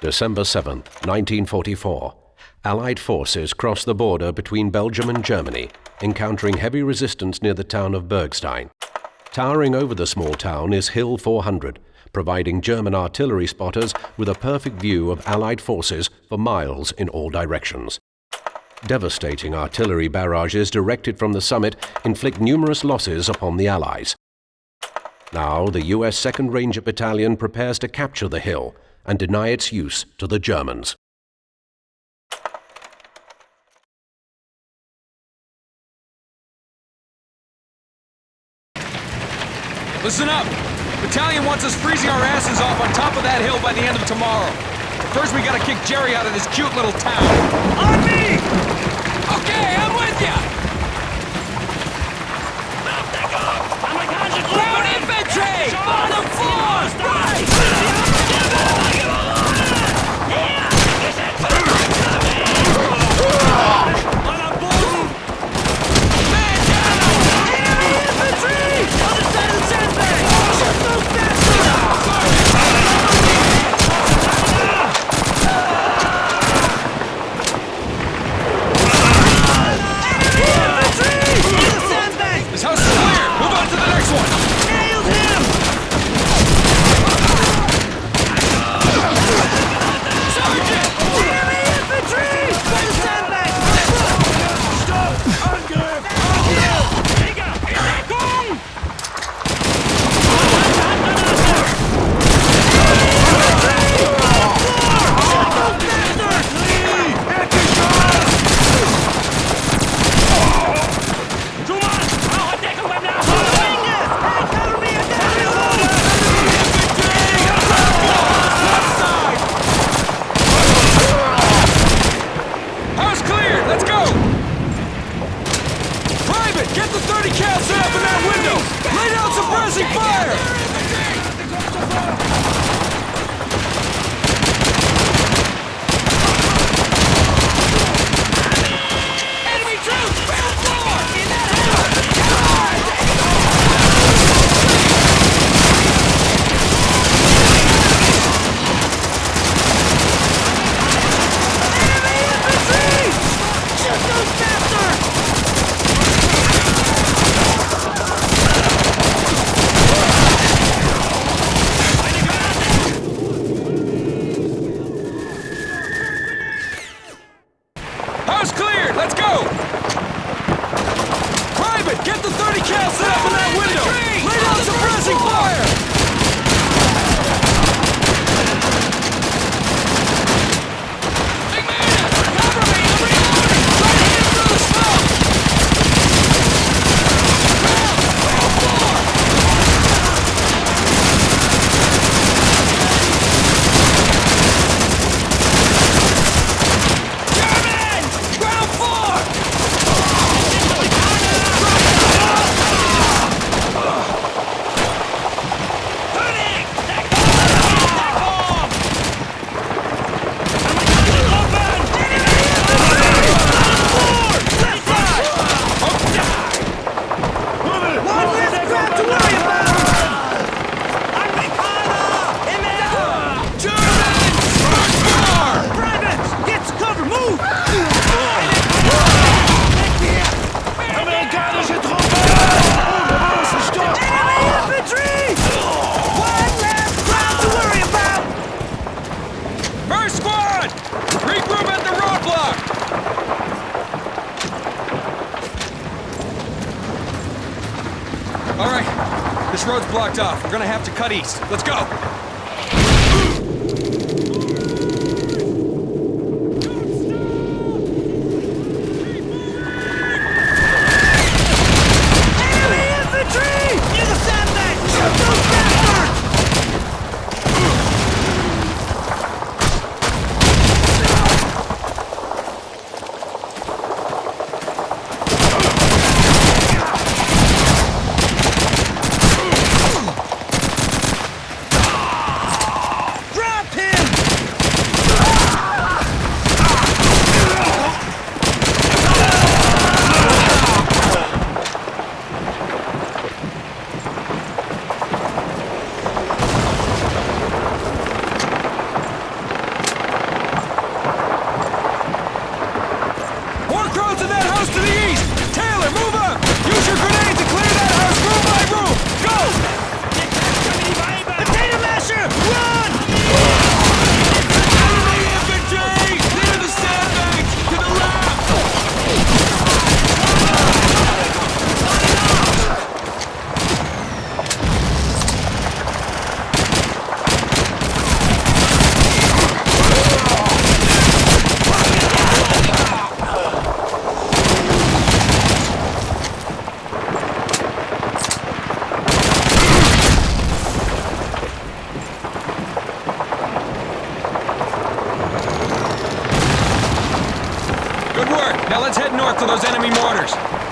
December 7, 1944. Allied forces cross the border between Belgium and Germany, encountering heavy resistance near the town of Bergstein. Towering over the small town is Hill 400, providing German artillery spotters with a perfect view of Allied forces for miles in all directions. Devastating artillery barrages directed from the summit inflict numerous losses upon the Allies. Now, the U.S. 2nd Ranger Battalion prepares to capture the hill and deny its use to the Germans. Listen up! Battalion wants us freezing our asses off on top of that hill by the end of tomorrow. First, we gotta kick Jerry out of this cute little town. On me! Okay, I'm with All right, this road's blocked off. We're gonna have to cut east. Let's go! Now let's head north to those enemy mortars.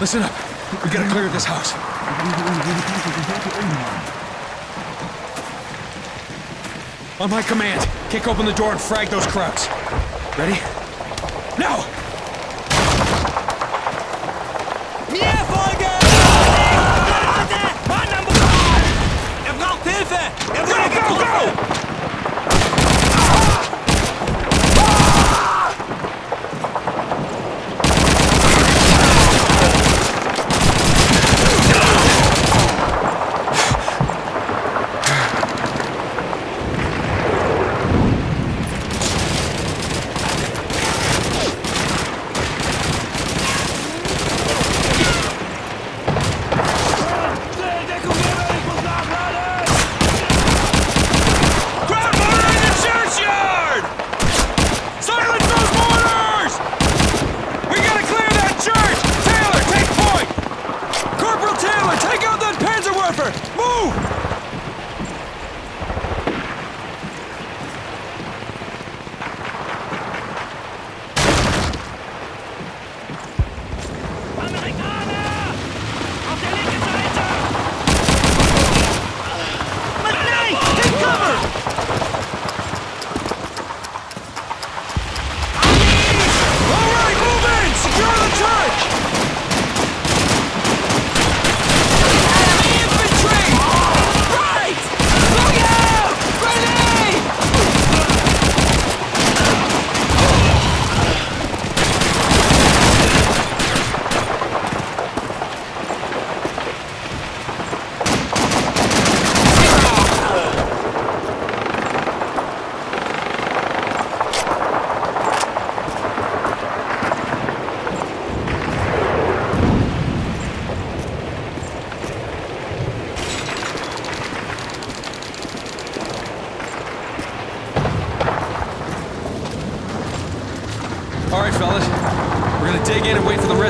Listen up. We gotta clear this house. On my command, kick open the door and frag those krauts. Ready? Now! Er braucht Hilfe! Er wurde getroffen!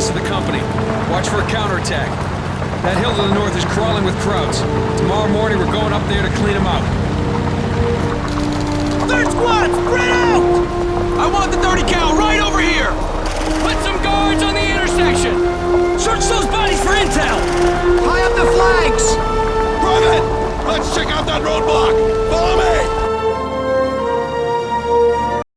rest of the company. Watch for a counterattack. That hill to the north is crawling with crowds. Tomorrow morning, we're going up there to clean them out. Third squad, spread out! I want the 30 cal right over here! Put some guards on the intersection! Search those bodies for intel! High up the flags! Private! Let's check out that roadblock! Follow me!